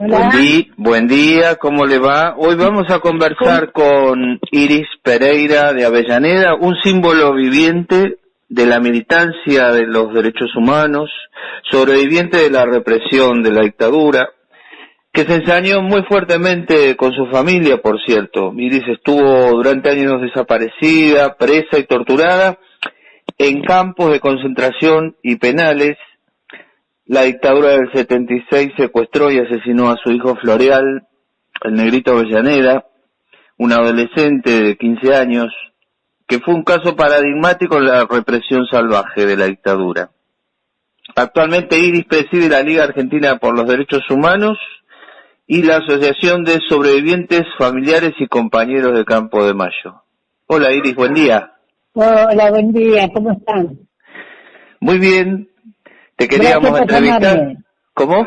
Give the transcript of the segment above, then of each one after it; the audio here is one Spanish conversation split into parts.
Buen, di buen día, ¿cómo le va? Hoy vamos a conversar con Iris Pereira de Avellaneda, un símbolo viviente de la militancia de los derechos humanos, sobreviviente de la represión de la dictadura, que se ensañó muy fuertemente con su familia, por cierto. Iris estuvo durante años desaparecida, presa y torturada en campos de concentración y penales la dictadura del 76 secuestró y asesinó a su hijo Floreal, el negrito Avellaneda, un adolescente de 15 años, que fue un caso paradigmático en la represión salvaje de la dictadura. Actualmente Iris preside la Liga Argentina por los Derechos Humanos y la Asociación de Sobrevivientes Familiares y Compañeros de Campo de Mayo. Hola Iris, buen día. Hola, buen día, ¿cómo están? Muy bien, te queríamos entrevistar. ¿Cómo?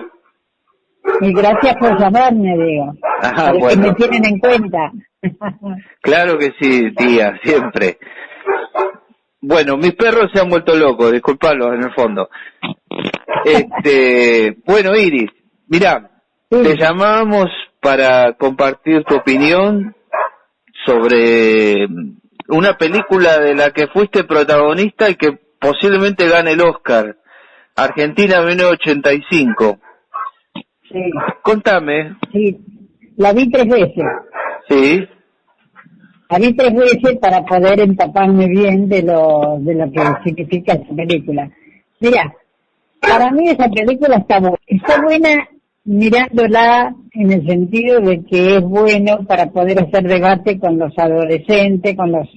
Y gracias por llamarme, digo. Ajá, que me tienen en cuenta. claro que sí, tía, siempre. Bueno, mis perros se han vuelto locos, disculpalos en el fondo. Este, bueno, Iris, mira, te llamamos para compartir tu opinión sobre una película de la que fuiste protagonista y que posiblemente gane el Oscar. Argentina 1985. Sí. Contame. Sí, la vi tres veces. Sí. La vi tres veces para poder empaparme bien de lo, de lo que significa esa película. Mira, para mí esa película está, está buena mirándola en el sentido de que es bueno para poder hacer debate con los adolescentes, con los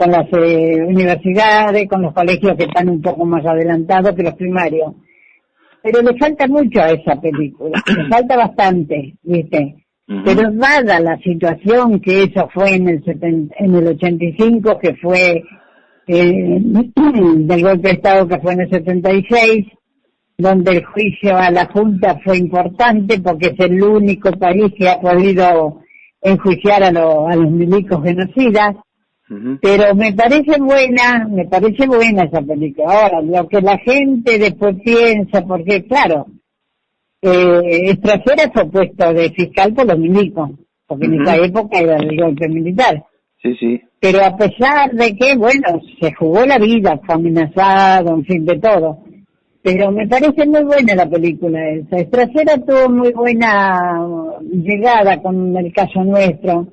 con las eh, universidades, con los colegios que están un poco más adelantados que los primarios. Pero le falta mucho a esa película, le falta bastante, ¿viste? Pero dada la situación que eso fue en el, en el 85, que fue eh, del golpe de Estado que fue en el 76, donde el juicio a la Junta fue importante porque es el único país que ha podido enjuiciar a, a los milicos genocidas, pero me parece buena, me parece buena esa película. Ahora, lo que la gente después piensa, porque claro, eh, fue puesto de fiscal por los milicos, porque en esa época era el golpe militar. Sí, sí. Pero a pesar de que, bueno, se jugó la vida, fue amenazado, en fin, de todo. Pero me parece muy buena la película esa. Estracera tuvo muy buena llegada con el caso nuestro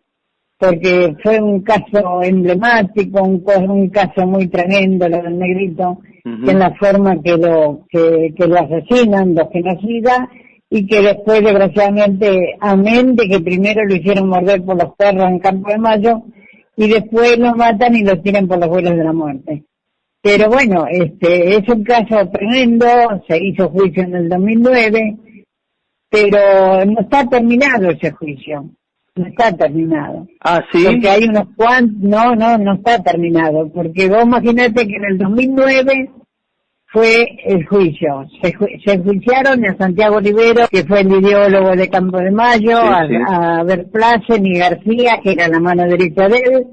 porque fue un caso emblemático, un, un caso muy tremendo lo del negrito, en la forma que lo, que, que lo asesinan, los genocidas, y que después desgraciadamente, amén de que primero lo hicieron morder por los perros en Campo de Mayo, y después lo matan y lo tiran por los vuelos de la muerte. Pero bueno, este, es un caso tremendo, se hizo juicio en el 2009, pero no está terminado ese juicio no está terminado. Ah, sí. Porque hay unos cuantos, no, no, no está terminado, porque vos imaginate que en el 2009 fue el juicio. Se, se enjuiciaron a Santiago Rivero, que fue el ideólogo de Campo de Mayo, a, a Verplace y García, que era la mano derecha de él.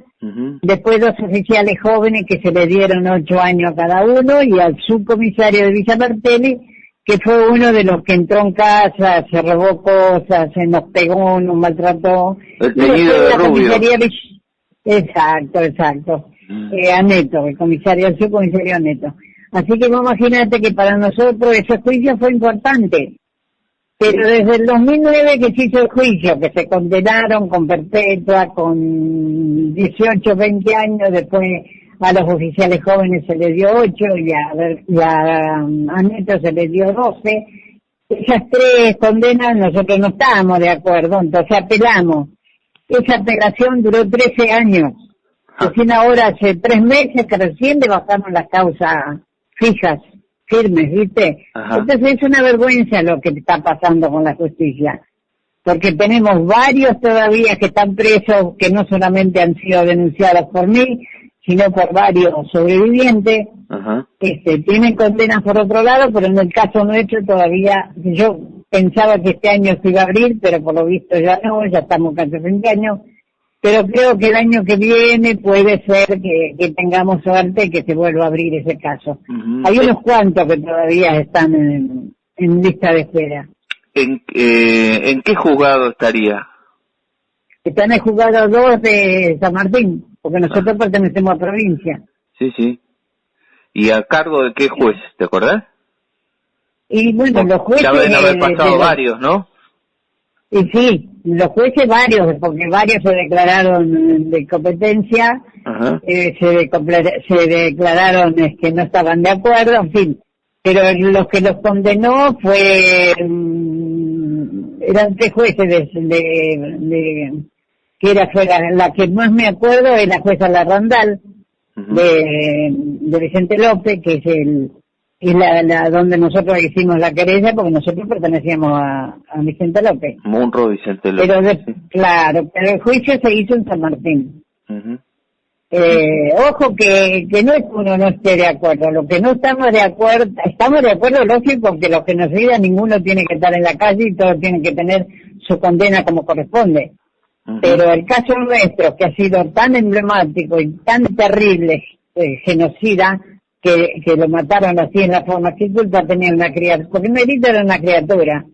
Después dos oficiales jóvenes que se le dieron ocho años a cada uno y al subcomisario de Villa Martelli que fue uno de los que entró en casa, se robó cosas, se nos pegó, nos maltrató. El teñido de rubio. Exacto, exacto. Mm. Eh, a Neto, el comisario, el subcomisario Neto. Así que imagínate que para nosotros ese juicio fue importante. Pero desde el 2009 que se hizo el juicio, que se condenaron con perpetua, con 18, 20 años, después a los oficiales jóvenes se les dio 8 y a, a, Neto se les dio 12. Esas tres condenas nosotros no estábamos de acuerdo, entonces apelamos. Esa apelación duró 13 años. Ah. Recién ahora hace tres meses que recién le bajamos las causas fijas, firmes, ¿viste? Entonces es una vergüenza lo que está pasando con la justicia. Porque tenemos varios todavía que están presos que no solamente han sido denunciados por mí, sino por varios sobrevivientes. Este, tienen condenas por otro lado, pero en el caso nuestro todavía, yo pensaba que este año se iba a abrir, pero por lo visto ya no, ya estamos casi 20 años. Pero creo que el año que viene puede ser que, tengamos suerte que se vuelva a abrir ese caso. Hay unos cuantos que todavía están en, lista de espera. en, eh, ¿en qué juzgado estaría? Está en el juzgado 2 de San Martín, porque nosotros pertenecemos a provincia. Sí, sí. ¿Y a cargo de qué juez? ¿Te acordás? Y bueno, los jueces... Ya deben haber de- pasado de- varios, ¿no? Y sí, los jueces varios, porque varios se declararon de competencia, eh, se, decopla- se declararon que no estaban de acuerdo, en fin. Pero los que los condenó fue, mm, eran tres jueces de, de- de- que era fue la, la que más me acuerdo es la jueza Larrandal, Ujú. de, de Vicente López, que es el es la, la donde nosotros hicimos la querella, porque nosotros pertenecíamos a, a Vicente López. Munro Vicente López. Pero de- sí. claro, pero el juicio se hizo en San Martín. Eh, ojo que, que no es que uno no esté de acuerdo, lo que no estamos de acuerdo, estamos de acuerdo lógico que los que nos digan ninguno tiene que estar en la calle y todos tienen que tener su condena como corresponde. Pero el caso nuestro, que ha sido tan emblemático y tan terrible, eh, genocida, que, que lo mataron así en la forma, ¿qué culpa tenía una criatura? Porque Merito era una criatura.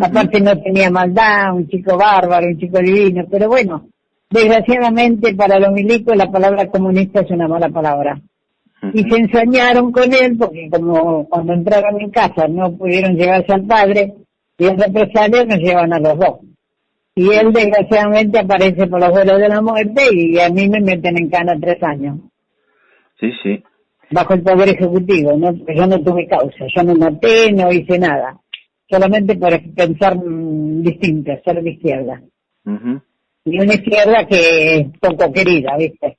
Aparte no tenía maldad, un chico bárbaro, un chico divino, pero bueno, desgraciadamente para los milicos la palabra comunista es una mala palabra. Y se ensañaron con él porque como cuando entraron en casa no pudieron llevarse al padre y en represalia nos llevan a los dos. Y él desgraciadamente aparece por los vuelos de la muerte y a mí me meten en cana tres años Sí, sí. bajo el poder ejecutivo, ¿no? Yo no tuve causa, yo no maté, no hice nada, solamente por pensar mm, distinto, ser de izquierda. Ujú. Y una izquierda que es poco querida, ¿viste?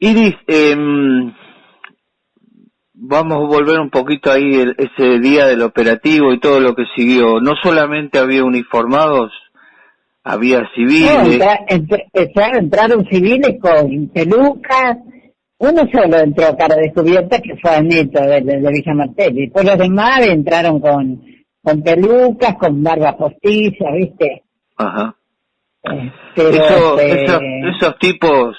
Iris, em, vamos a volver un poquito ahí el- ese día del operativo y todo lo que siguió. No solamente había uniformados, había No, civiles. entra- entra- entra- entraron civiles con pelucas, uno solo entró cara descubierta que fue Neto de, de, de Villa Martelli, después los demás entraron con, con pelucas, con barba postiza, ¿viste? Ajá. Eh, Pero, Eso- este, esos, esos tipos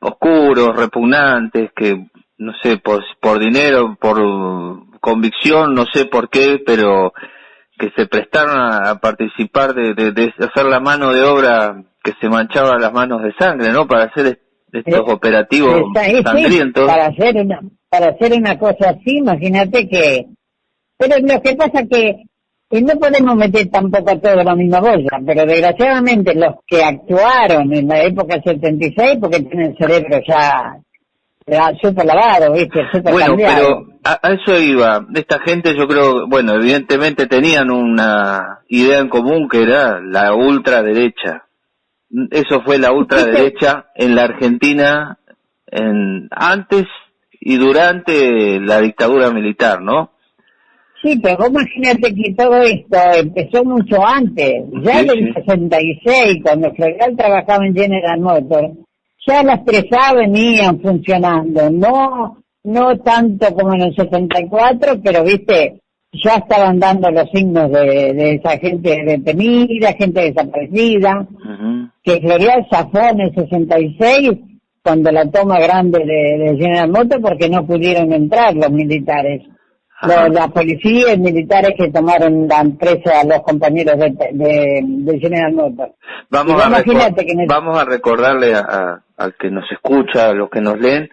oscuros, repugnantes, que no sé, por, por dinero, por convicción, no sé por qué, pero que se prestaron a, a participar de, de- de hacer la mano de obra que se manchaba las manos de sangre, ¿no? Para hacer est- estos Eh, operativos sí, sangrientos. para hacer una para hacer una cosa así imagínate que pero lo que pasa que no podemos meter tampoco a todos en la misma bolsa pero desgraciadamente los que actuaron en la época del 76 porque tienen cerebro ya, ya súper lavado viste súper Bueno, cambiado. pero a, a eso iba. Esta gente yo creo, bueno, evidentemente tenían una idea en común que era la ultraderecha. Eso fue la ultraderecha en la Argentina en, antes y durante la dictadura militar, ¿no? Sí, pero imagínate que todo esto empezó mucho antes, ya Sí, en el sí. 66, cuando Floreal trabajaba en General Motors, ya las 3A venían funcionando, no no tanto como en el 74, pero viste, ya estaban dando los signos de, de esa gente detenida, gente desaparecida, Ujú. que Floreal zafó en el 66 cuando la toma grande de, de General Motors porque no pudieron entrar los militares. Los, la policía y militares que tomaron la empresa a los compañeros de, de, de General Motors. Vamos, a recor- imagínate que en el- vamos a recordarle a, a- al que nos escucha, a los que nos leen,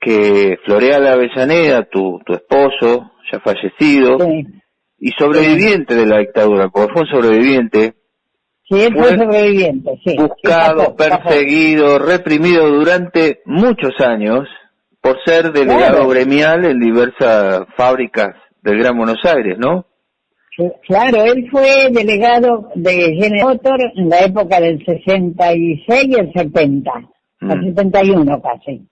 que Floreal Avellaneda, tu, tu esposo, ya fallecido, Sí, y sobreviviente de la dictadura, porque fue un sobreviviente, sí, fue Fue sobreviviente, sí. buscado, perseguido, reprimido durante muchos años por ser delegado Claro. gremial en diversas fábricas del Gran Buenos Aires, ¿no? Claro, él fue delegado de General Motors en la época del 66 y el 70, al Mm. 71 casi.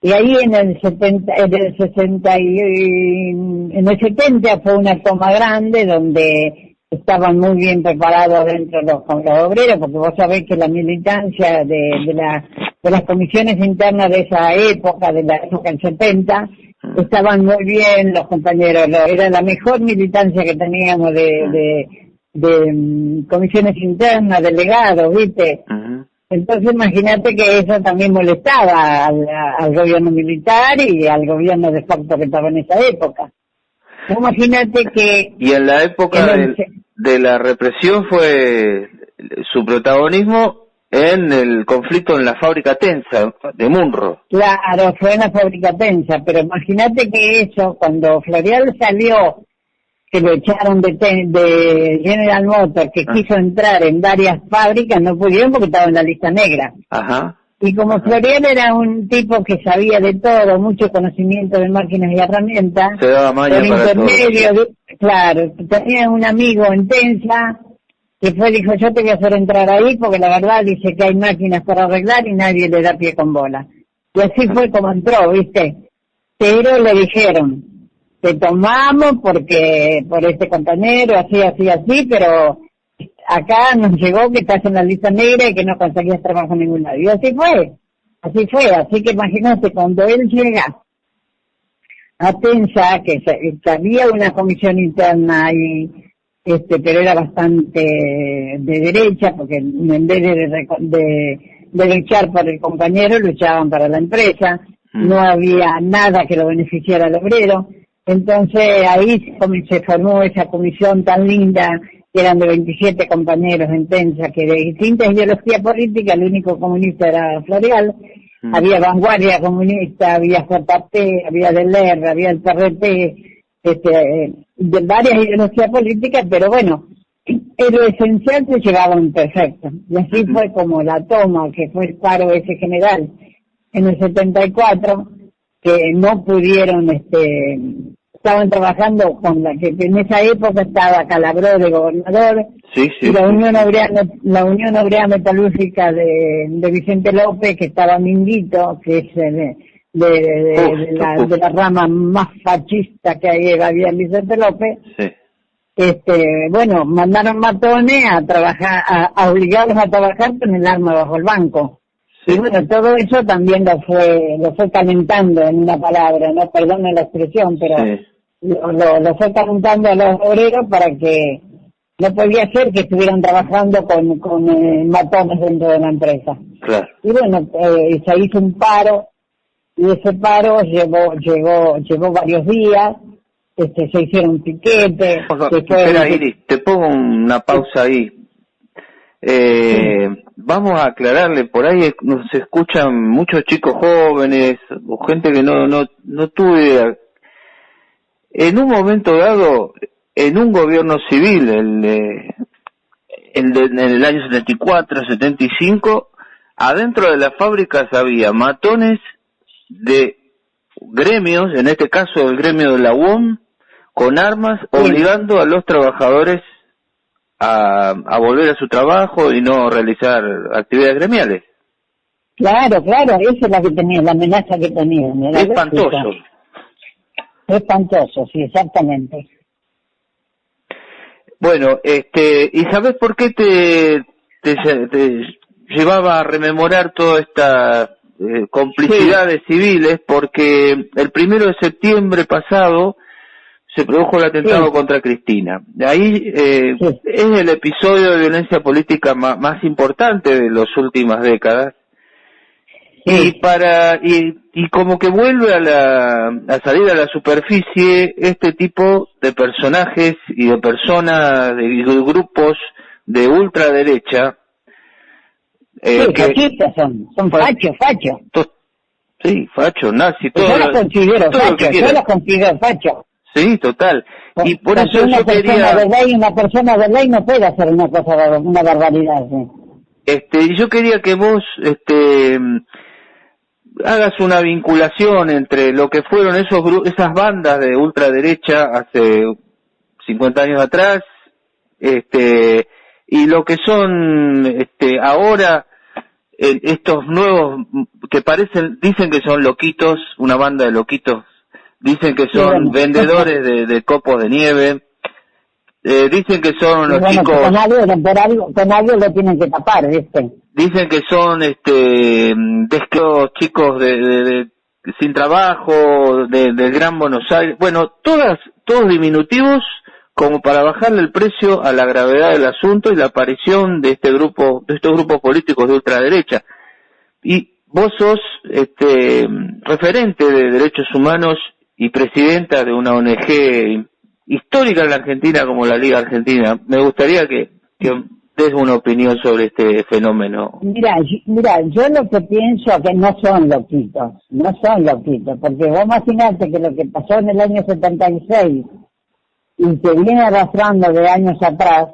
Y ahí en el 70, en el 60 y, en el 70 fue una toma grande donde estaban muy bien preparados dentro los, los obreros, porque vos sabés que la militancia de, de, la, de las comisiones internas de esa época, de la época del 70, estaban muy bien los compañeros, era la mejor militancia que teníamos de, de, de, mm, comisiones internas, delegados, ¿viste? Ujú. Entonces imagínate que eso también molestaba al, al gobierno militar y al gobierno de facto que estaba en esa época. Imagínate que... Y en la época de la represión fue su protagonismo en el conflicto en la fábrica Tensa de Munro. Claro, fue en la fábrica Tensa, pero imagínate que eso, cuando Florial salió, que lo echaron de, de General Motors, que ah. quiso entrar en varias fábricas, no pudieron porque estaba en la lista negra. Ajá. Y como Florial era un tipo que sabía de todo, mucho conocimiento de máquinas y herramientas, Se daba por intermedio, claro, tenía un amigo en Tensa, que fue, dijo, yo te voy a hacer entrar ahí porque la verdad dice que hay máquinas para arreglar y nadie le da pie con bola. Y así fue como entró, ¿viste? Pero le dijeron, te tomamos porque, por este compañero, así, así, así, pero acá nos llegó que estás en la lista negra y que no conseguías trabajo en ningún lado. Y así fue, así fue. Así que imagínate, cuando él llega a Tensa, que había una comisión interna y este, pero era bastante de derecha, porque en vez de, de, de luchar por el compañero, luchaban para la empresa, mm. no había nada que lo beneficiara al obrero, entonces ahí se formó esa comisión tan linda, que eran de 27 compañeros en Tensa, que de distintas ideologías políticas, el único comunista era Floreal, mm. había vanguardia comunista, había JP, había DELER, había el PRT, este, de varias ideologías políticas, pero bueno, en lo esencial se llevaban perfecto. Y así fue como la toma, que fue el paro ese general en el 74, que no pudieron, este, estaban trabajando con la que en esa época estaba Calabró de gobernador, y la Unión Obrera, la Unión Obrera Metalúrgica de, de Vicente López, que estaba Minguito, que es el, de, de, la, de la rama más fascista que había en Vicente López, este, bueno, mandaron matones a trabajar, a, obligarlos a trabajar con el arma bajo el banco. Y bueno, todo eso también lo fue, lo fue calentando en una palabra, no perdone la expresión, pero lo, lo, fue calentando a los obreros para que no podía ser que estuvieran trabajando con, con eh, matones dentro de la empresa. Y bueno, eh, se hizo un paro y ese paro llevó, llegó, llevó varios días, este, se hicieron piquetes. Espera, Iris, te pongo una pausa ahí. Eh, Vamos a aclararle, por ahí nos escuchan muchos chicos jóvenes o gente que no, no, no tuve En un momento dado, en un gobierno civil, el, el en el año 74, 75, adentro de las fábricas había matones de gremios, en este caso el gremio de la UOM, con armas, obligando a los trabajadores a, a volver a su trabajo y no realizar actividades gremiales. Claro, claro, esa es la que tenía, la amenaza que tenía. Espantoso. Espantoso, sí, exactamente. Bueno, este, ¿y sabes por qué te, te, te llevaba a rememorar toda esta eh, complicidades civiles porque el primero de septiembre pasado se produjo el atentado contra Cristina. Ahí eh, es el episodio de violencia política más, importante de las últimas décadas. Y para y, y como que vuelve a la a salir a la superficie este tipo de personajes y de personas de grupos de ultraderecha eh, sí, fascistas son, son fachos, fachos. Sí, facho, nazi, todo. Yo los considero fachos, yo los considero fachos. Sí, total. Y por eso una yo quería... De ley, una persona de ley no puede hacer una cosa, una barbaridad. ¿sí? Este, yo quería que vos, este, hagas una vinculación entre lo que fueron esos esas bandas de ultraderecha hace 50 años atrás, este, y lo que son, este, ahora estos nuevos que parecen, dicen que son loquitos, una banda de loquitos, dicen que son vendedores de, de, copos de nieve, eh, dicen que son los chicos... Con algo, con algo lo tienen que tapar, ¿viste? Dicen que son, este, chicos de, de, sin trabajo, de, del Gran Buenos Aires, bueno, todas, todos diminutivos como para bajarle el precio a la gravedad del asunto y la aparición de este grupo, de estos grupos políticos de ultraderecha. Y vos sos este referente de derechos humanos y presidenta de una ONG histórica en la Argentina como la Liga Argentina. Me gustaría que, des una opinión sobre este fenómeno. Mira, mira, yo lo que pienso que no son loquitos, no son loquitos, porque vos imaginate que lo que pasó en el año 76 y que viene arrastrando de años atrás,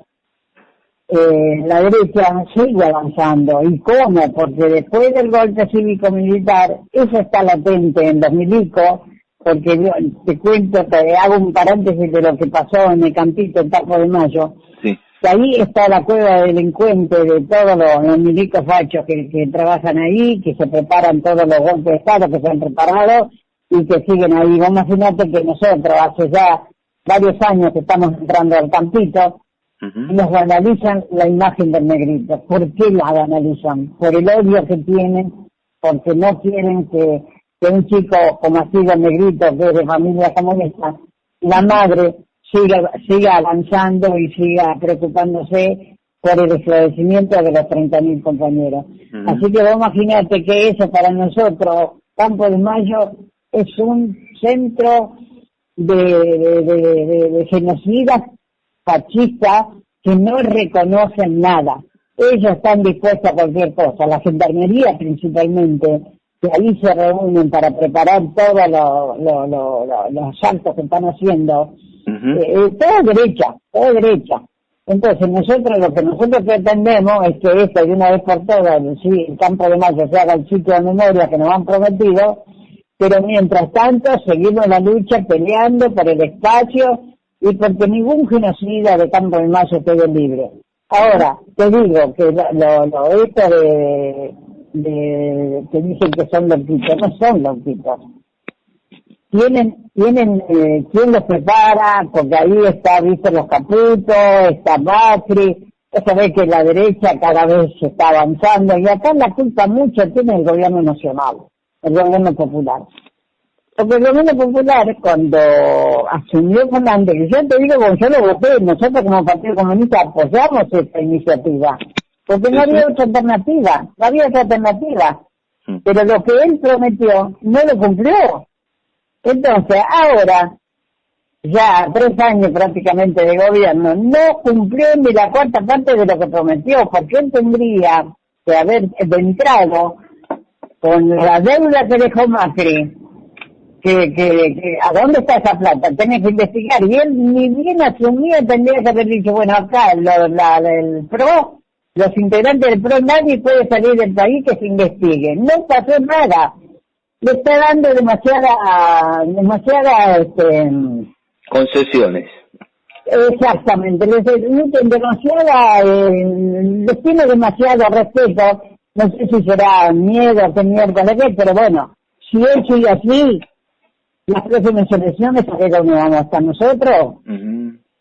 eh, la derecha sigue avanzando. ¿Y cómo? Porque después del golpe cívico-militar, eso está latente en los milicos, porque yo te cuento, te hago un paréntesis de lo que pasó en el campito en Tajo de Mayo. Sí. Que ahí está la cueva delincuente de todos los, milicos fachos que, que trabajan ahí, que se preparan todos los golpes de Estado que se han preparado y que siguen ahí. Vos imaginate que nosotros hace ya varios años que estamos entrando al campito, y nos banalizan la imagen del negrito. ¿Por qué la banalizan? Por el odio que tienen, porque no quieren que, que un chico como así de negrito, que de familia como esta, la madre siga, siga avanzando y siga preocupándose por el esclarecimiento de los 30.000 compañeros. Así que vos imaginate que eso para nosotros, Campo de Mayo, es un centro de, de, de, de genocidas fascistas que no reconocen nada. Ellos están dispuestos a cualquier cosa, la gendarmería principalmente, que ahí se reúnen para preparar todos los actos que están haciendo, eh, todo derecha, todo derecha. Entonces nosotros lo que nosotros pretendemos es que esto de una vez por todas, el, campo de mayo se haga el sitio de memoria que nos han prometido, pero mientras tanto seguimos la lucha peleando por el espacio y porque ningún genocida de Campo de Mayo quede libre. Ahora, te digo que lo, lo, esto de, de, que dicen que son loquitos, no son loquitos. Tienen, tienen, eh, ¿quién los prepara? Porque ahí está, viste, los caputos, está Macri, eso ve que la derecha cada vez se está avanzando y acá la culpa mucho tiene el gobierno nacional, el gobierno popular. Porque el gobierno popular, cuando asumió Fernández, que yo te digo, yo lo voté, nosotros como Partido Comunista apoyamos esta iniciativa, porque no había otra alternativa, no había otra alternativa. Mm. Pero lo que él prometió no lo cumplió. Entonces, ahora, ya tres años prácticamente de gobierno, no cumplió ni la cuarta parte de lo que prometió, porque él tendría que haber entrado con la deuda que dejó Macri, que, que, a dónde está esa plata, tenés que investigar. Y él ni bien asumía tendría que haber dicho, bueno, acá lo, la, el PRO, los integrantes del PRO, nadie puede salir del país que se investigue. No pasó nada. Le está dando demasiada, demasiada, este, concesiones. Exactamente, les demasiada, eh, les tiene demasiado respeto, no sé si será miedo, qué mierda qué, pero bueno, si él sigue así, las próximas elecciones, ¿a qué vamos a estar nosotros?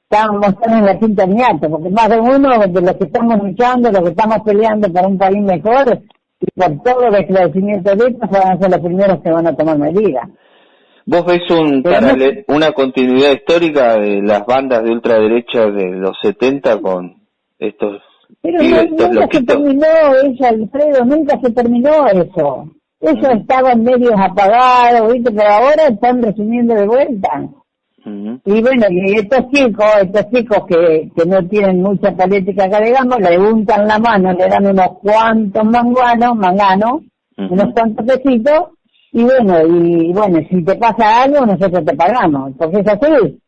Estamos, en la quinta niata, porque más de uno de los que estamos luchando, los que estamos peleando por un país mejor, y por todo el esclarecimiento de esto, van a ser los primeros que van a tomar medidas. ¿Vos ves un una continuidad histórica de las bandas de ultraderecha de los 70 con estos Pero nunca se terminó eso, Alfredo, nunca se terminó eso. Eso estaban medios apagados, ¿viste? Pero ahora están resumiendo de vuelta. Y bueno, y estos chicos, estos chicos que, que no tienen mucha política acá, digamos, le untan la mano, le dan unos cuantos manguanos, manganos, unos cuantos pesitos, y bueno, y bueno, si te pasa algo, nosotros te pagamos, porque es así.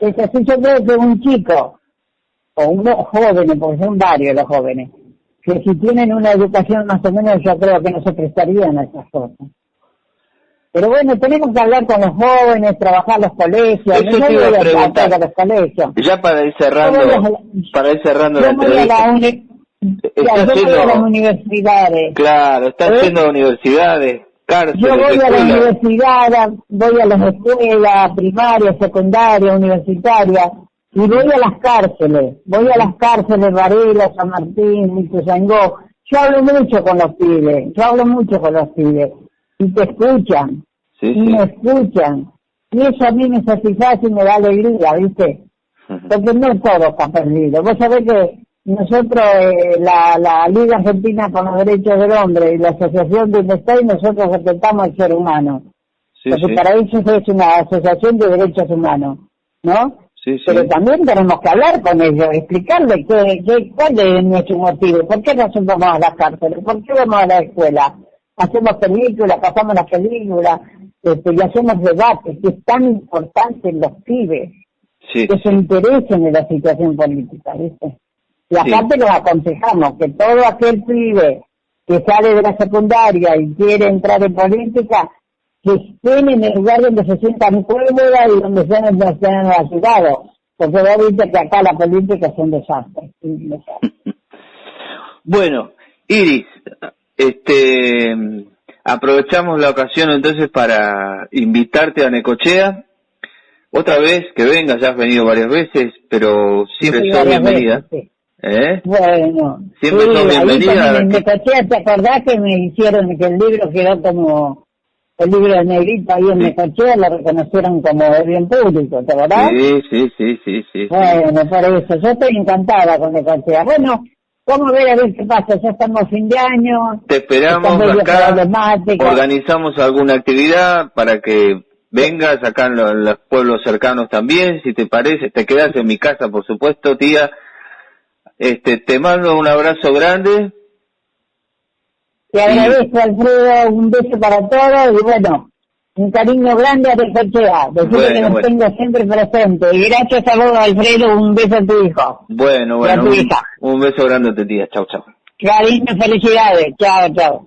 Es así, yo creo que un chico, o unos jóvenes, porque son varios los jóvenes, que si tienen una educación más o menos yo creo que no se prestarían a esas cosas. Pero bueno, tenemos que hablar con los jóvenes, trabajar los colegios. Eso no te iba a preguntar. los colegios. Ya para ir cerrando, para ir cerrando la entrevista. yo voy a las universidades. Claro, está ¿Eh? haciendo universidades, cárceles. Yo voy a la universidad, voy a las escuelas primarias, secundarias, universitarias y voy a las cárceles, voy a las cárceles, Varela, San Martín, Ituzaingó, yo hablo mucho con los pibes, yo hablo mucho con los pibes, y te escuchan, y me escuchan, y eso a mí me satisface y me da alegría, ¿viste? Porque no todo está perdido. Vos sabés que nosotros, eh, la, la Liga Argentina por los Derechos del Hombre y la Asociación de y nosotros respetamos al ser humano. porque para eso es una asociación de derechos humanos, ¿no? Pero también tenemos que hablar con ellos, explicarles qué, qué, cuál es nuestro motivo, por qué nosotros vamos a las cárceles, por qué vamos a la escuela. Hacemos películas, pasamos las películas, este, y hacemos debates, que es tan importante en los pibes, que se interesen en la situación política, ¿viste? Y aparte los aconsejamos que todo aquel pibe que sale de la secundaria y quiere entrar en política, que estén en el lugar donde se sientan cómodas y donde sean, donde sean ayudados. Porque vos viste que acá la política es un desastre. bueno, Iris, este, aprovechamos la ocasión entonces para invitarte a Necochea. Otra vez, que vengas, ya has venido varias veces, pero siempre sí, sos bienvenida. ¿Eh? Bueno, siempre sí, sos bienvenida. En Necochea, ¿te acordás que me hicieron que el libro quedó como el libro de Negrito ahí en Necochea lo reconocieron como de bien público, ¿te acordás? Sí, sí, sí, sí, sí. Bueno, por eso, yo estoy encantada con Necochea. Bueno, vamos a ver a ver qué pasa, ya estamos fin de año. Te esperamos acá, organizamos alguna actividad para que vengas acá en los, pueblos cercanos también, si te parece, te quedas en mi casa, por supuesto, tía. Este, te mando un abrazo grande te agradezco, Alfredo, un beso para todos y bueno, un cariño grande a Recochea. Decirle que nos tengo siempre presente. Y gracias a vos, Alfredo, un beso a tu hijo. Bueno, bueno. Un, un, beso grande a tu tía. Chau, chau. Cariño, felicidades. Chao, chao.